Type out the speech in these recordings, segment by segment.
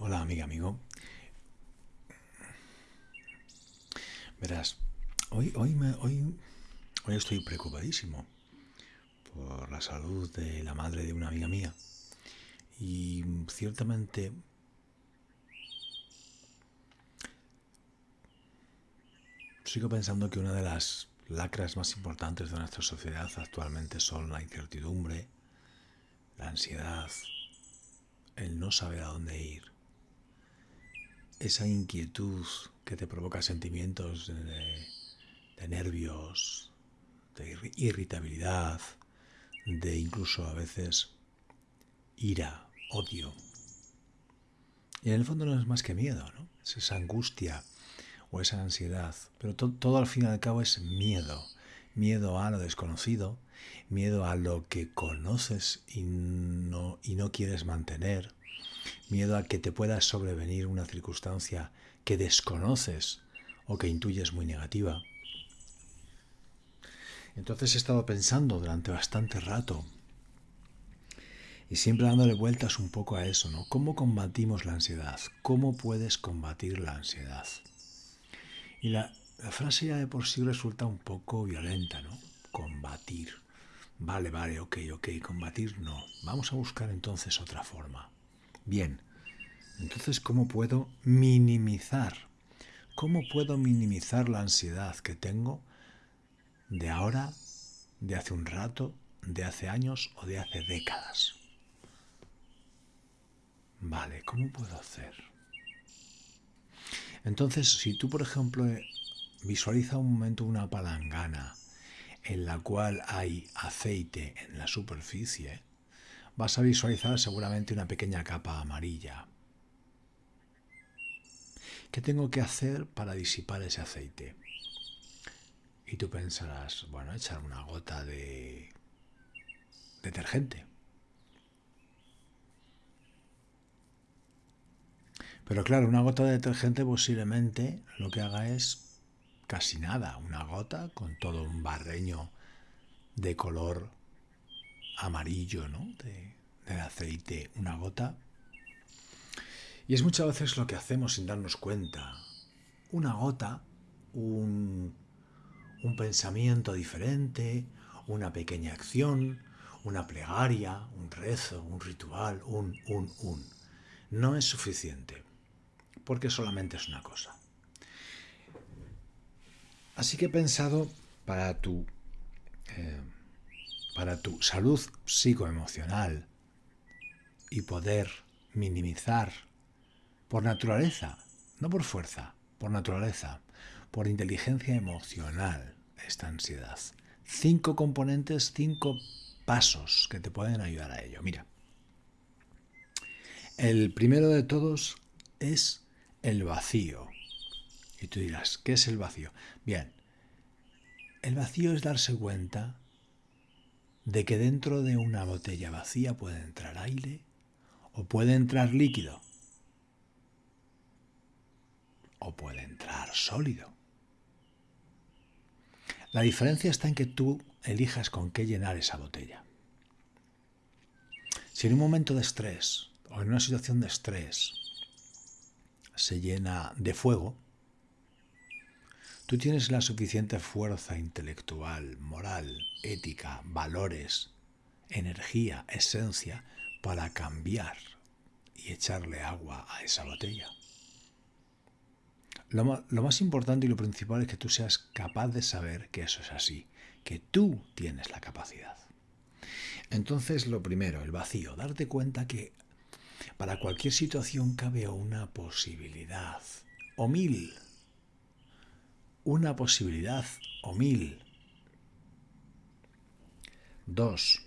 Hola, amiga, amigo. Verás, hoy, hoy, me, hoy, hoy estoy preocupadísimo por la salud de la madre de una amiga mía. Y ciertamente sigo pensando que una de las lacras más importantes de nuestra sociedad actualmente son la incertidumbre, la ansiedad, el no saber a dónde ir, esa inquietud que te provoca sentimientos de, nervios, de irritabilidad, de incluso a veces ira, odio. Y en el fondo no es más que miedo, ¿no? Es esa angustia o esa ansiedad. Pero todo al fin y al cabo es miedo. Miedo a lo desconocido, miedo a lo que conoces y no, y no quieres mantener, miedo a que te pueda sobrevenir una circunstancia que desconoces o que intuyes muy negativa. Entonces he estado pensando durante bastante rato y siempre dándole vueltas un poco a eso, ¿no? ¿Cómo combatimos la ansiedad? ¿Cómo puedes combatir la ansiedad? Y la, frase ya de por sí resulta un poco violenta, ¿no? Combatir. Vale, vale, ok, ok, combatir no. Vamos a buscar entonces otra forma. Bien, entonces, ¿cómo puedo minimizar? ¿Cómo puedo minimizar la ansiedad que tengo de ahora, de hace un rato, de hace años o de hace décadas? Vale, ¿cómo puedo hacer? Entonces, si tú, por ejemplo, visualiza un momento una palangana en la cual hay aceite en la superficie, vas a visualizar seguramente una pequeña capa amarilla. ¿Qué tengo que hacer para disipar ese aceite? Y tú pensarás, bueno, echar una gota de detergente. Pero claro, una gota de detergente posiblemente lo que haga es casi nada. Una gota con todo un barreño de color amarillo, ¿no? De, del aceite. Una gota. Y es muchas veces lo que hacemos sin darnos cuenta. Una gota, un, un pensamiento diferente, una pequeña acción, una plegaria, un rezo, un ritual, un, un, un. No es suficiente porque solamente es una cosa. Así que he pensado para tu, eh, para tu salud psicoemocional y poder minimizar por naturaleza, no por fuerza, por naturaleza, por inteligencia emocional esta ansiedad. Cinco componentes, cinco pasos que te pueden ayudar a ello. Mira, el primero de todos es el vacío. Y tú dirás, ¿qué es el vacío? Bien, el vacío es darse cuenta de que dentro de una botella vacía puede entrar aire o puede entrar líquido o puede entrar sólido. La diferencia está en que tú elijas con qué llenar esa botella. Si en un momento de estrés o en una situación de estrés se llena de fuego, tú tienes la suficiente fuerza intelectual, moral, ética, valores, energía, esencia para cambiar y echarle agua a esa botella. Lo, lo, más importante y lo principal es que tú seas capaz de saber que eso es así, que tú tienes la capacidad. Entonces, lo primero, el vacío, darte cuenta que para cualquier situación cabe una posibilidad, o mil. Una posibilidad, o mil. Dos.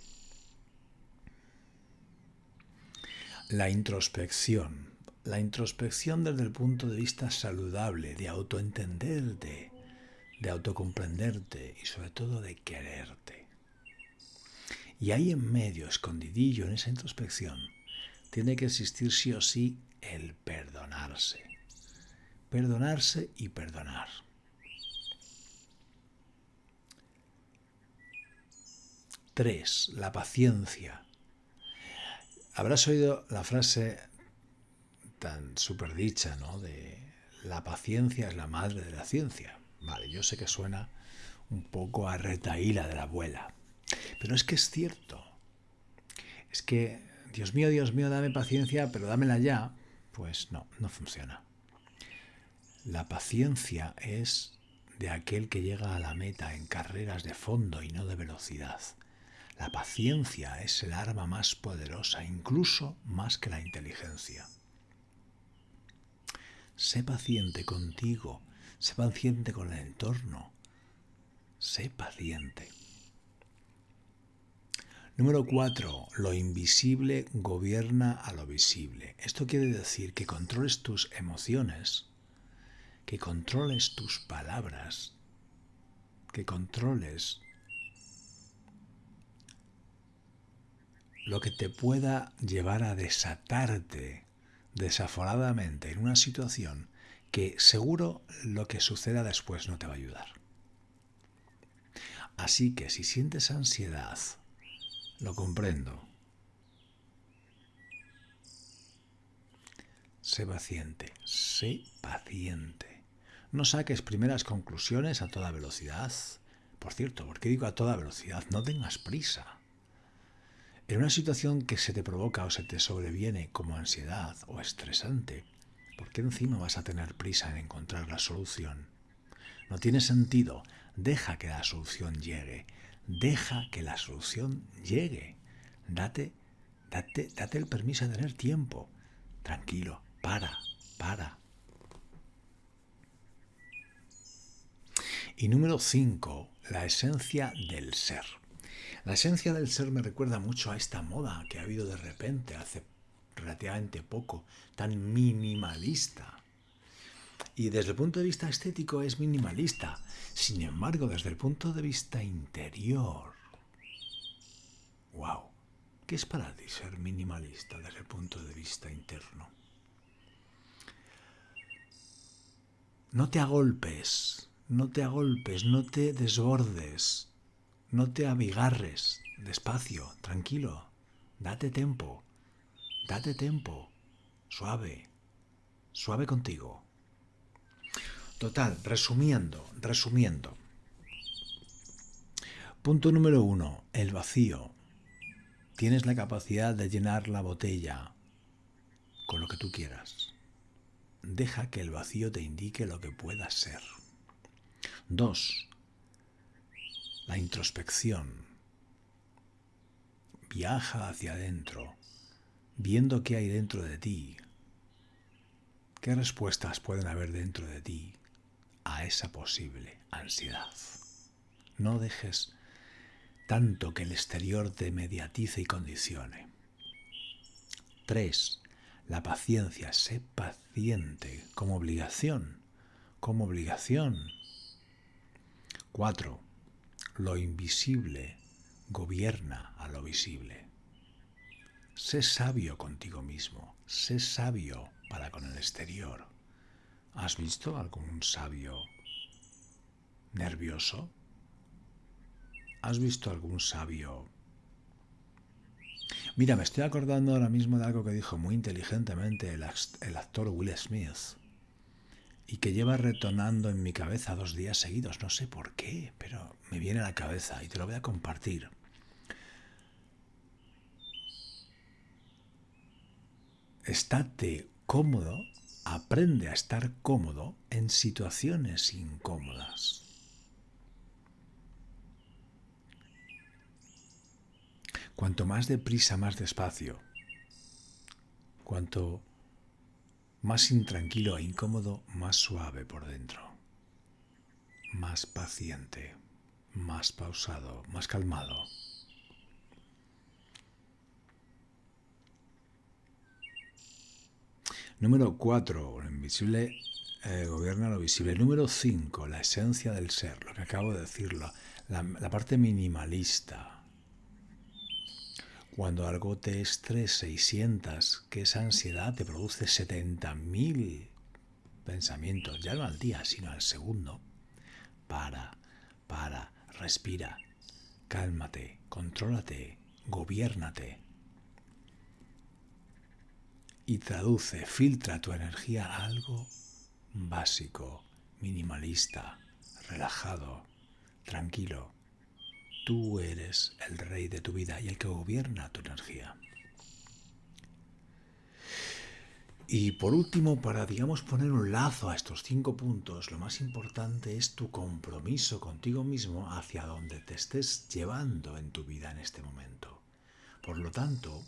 La introspección. La introspección desde el punto de vista saludable, de autoentenderte, de autocomprenderte y sobre todo de quererte. Y ahí en medio, escondidillo en esa introspección, tiene que existir sí o sí el perdonarse. Perdonarse y perdonar. Tres, la paciencia. Habrás oído la frase tan súper dicha, ¿no? De la paciencia es la madre de la ciencia. Vale, yo sé que suena un poco a retaíla de la abuela, pero es que es cierto. Es que, Dios mío, Dios mío, dame paciencia, pero dámela ya. Pues no, no funciona. La paciencia es de aquel que llega a la meta en carreras de fondo y no de velocidad. La paciencia es el arma más poderosa, incluso más que la inteligencia. Sé paciente contigo, sé paciente con el entorno, sé paciente. Número 4. Lo invisible gobierna a lo visible. Esto quiere decir que controles tus emociones que controles tus palabras, que controles lo que te pueda llevar a desatarte desaforadamente en una situación que seguro lo que suceda después no te va a ayudar. Así que si sientes ansiedad, lo comprendo. Sé paciente, sé paciente. No saques primeras conclusiones a toda velocidad. Por cierto, ¿por qué digo a toda velocidad? No tengas prisa. En una situación que se te provoca o se te sobreviene como ansiedad o estresante, ¿por qué encima vas a tener prisa en encontrar la solución? No tiene sentido. Deja que la solución llegue. Deja que la solución llegue. Date, date, date el permiso de tener tiempo. Tranquilo, para, para, Y número 5, la esencia del ser. La esencia del ser me recuerda mucho a esta moda que ha habido de repente hace relativamente poco, tan minimalista. Y desde el punto de vista estético es minimalista. Sin embargo, desde el punto de vista interior, wow, ¿qué es para ti ser minimalista desde el punto de vista interno? No te agolpes, no te agolpes, no te desbordes, no te abigarres, despacio, tranquilo, date tiempo, date tiempo, suave, suave contigo. Total, resumiendo, resumiendo. Punto número uno, el vacío. Tienes la capacidad de llenar la botella con lo que tú quieras. Deja que el vacío te indique lo que puedas ser. Dos, la introspección. Viaja hacia adentro, viendo qué hay dentro de ti. ¿Qué respuestas pueden haber dentro de ti a esa posible ansiedad? No dejes tanto que el exterior te mediatice y condicione. Tres, La paciencia. Sé paciente como obligación. Como obligación 4. Lo invisible gobierna a lo visible. Sé sabio contigo mismo, sé sabio para con el exterior. ¿Has visto algún sabio nervioso? ¿Has visto algún sabio? Mira, me estoy acordando ahora mismo de algo que dijo muy inteligentemente el, actor Will Smith y que lleva retonando en mi cabeza dos días seguidos. No sé por qué, pero me viene a la cabeza y te lo voy a compartir. Estate cómodo, aprende a estar cómodo en situaciones incómodas. Cuanto más deprisa, más despacio. Cuanto más intranquilo e incómodo, más suave por dentro, más paciente, más pausado, más calmado. Número 4. Lo invisible eh, gobierna lo visible. Número 5. La esencia del ser, lo que acabo de decirlo. la parte minimalista cuando algo te estrese y sientas que esa ansiedad te produce 70.000 pensamientos, ya no al día, sino al segundo, para, para, respira, cálmate, contrólate, gobiérnate. y traduce, filtra tu energía a algo básico, minimalista, relajado, tranquilo. Tú eres el rey de tu vida y el que gobierna tu energía. Y por último, para, digamos, poner un lazo a estos cinco puntos, lo más importante es tu compromiso contigo mismo hacia donde te estés llevando en tu vida en este momento. Por lo tanto,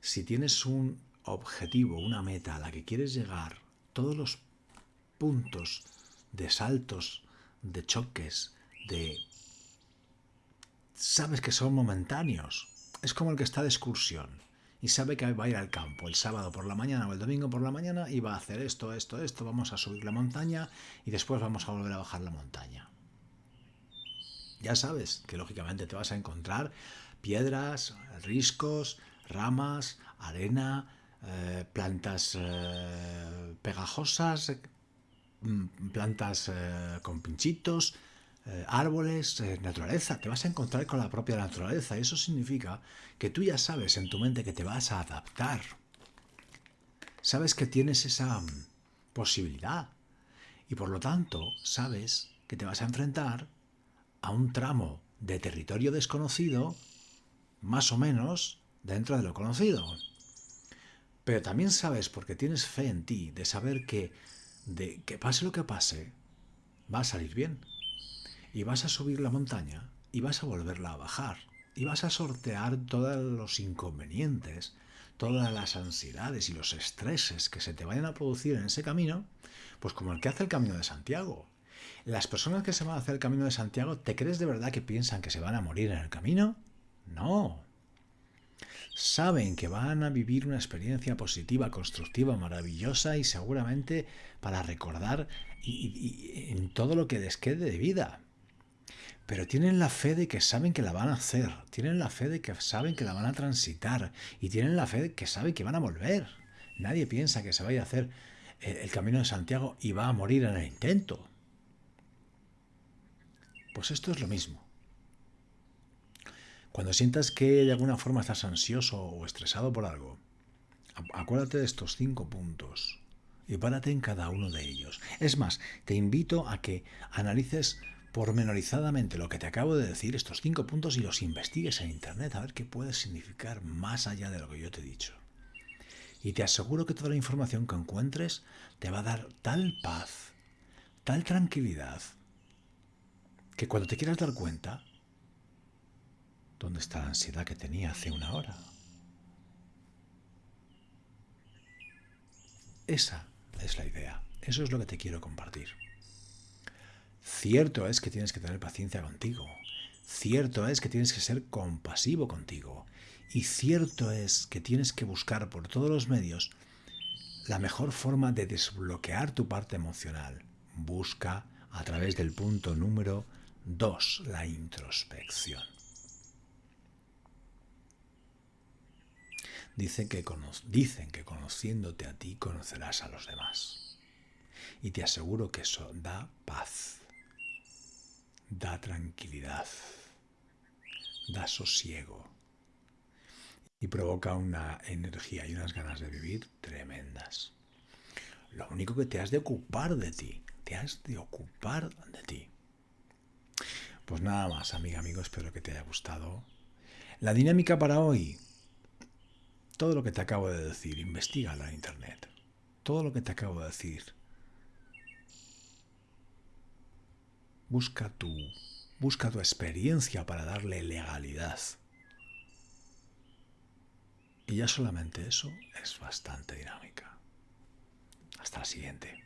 si tienes un objetivo, una meta a la que quieres llegar, todos los puntos de saltos, de choques, de... sabes que son momentáneos. Es como el que está de excursión y sabe que va a ir al campo el sábado por la mañana o el domingo por la mañana y va a hacer esto, esto, esto, vamos a subir la montaña y después vamos a volver a bajar la montaña. Ya sabes que lógicamente te vas a encontrar piedras, riscos, ramas, arena, eh, plantas eh, pegajosas, mm, plantas eh, con pinchitos, eh, árboles, eh, naturaleza, te vas a encontrar con la propia naturaleza. Y eso significa que tú ya sabes en tu mente que te vas a adaptar. Sabes que tienes esa mm, posibilidad. Y por lo tanto, sabes que te vas a enfrentar a un tramo de territorio desconocido, más o menos dentro de lo conocido. Pero también sabes, porque tienes fe en ti, de saber que, de que pase lo que pase, va a salir bien y vas a subir la montaña y vas a volverla a bajar y vas a sortear todos los inconvenientes, todas las ansiedades y los estreses que se te vayan a producir en ese camino, pues como el que hace el Camino de Santiago. Las personas que se van a hacer el Camino de Santiago, ¿te crees de verdad que piensan que se van a morir en el camino? No. Saben que van a vivir una experiencia positiva, constructiva, maravillosa y seguramente para recordar en todo lo que les quede de vida pero tienen la fe de que saben que la van a hacer, tienen la fe de que saben que la van a transitar y tienen la fe de que saben que van a volver. Nadie piensa que se vaya a hacer el camino de Santiago y va a morir en el intento. Pues esto es lo mismo. Cuando sientas que de alguna forma estás ansioso o estresado por algo, acuérdate de estos cinco puntos y párate en cada uno de ellos. Es más, te invito a que analices pormenorizadamente lo que te acabo de decir, estos cinco puntos, y los investigues en Internet a ver qué puede significar más allá de lo que yo te he dicho. Y te aseguro que toda la información que encuentres te va a dar tal paz, tal tranquilidad, que cuando te quieras dar cuenta, ¿dónde está la ansiedad que tenía hace una hora? Esa es la idea. Eso es lo que te quiero compartir. Cierto es que tienes que tener paciencia contigo. Cierto es que tienes que ser compasivo contigo. Y cierto es que tienes que buscar por todos los medios la mejor forma de desbloquear tu parte emocional. Busca a través del punto número 2, la introspección. Dicen que, dicen que conociéndote a ti conocerás a los demás. Y te aseguro que eso da paz da tranquilidad, da sosiego y provoca una energía y unas ganas de vivir tremendas. Lo único que te has de ocupar de ti, te has de ocupar de ti. Pues nada más, amiga, amigo, espero que te haya gustado. La dinámica para hoy, todo lo que te acabo de decir, investigala en internet. Todo lo que te acabo de decir, Busca tu, busca tu experiencia para darle legalidad. Y ya solamente eso es bastante dinámica. Hasta la siguiente.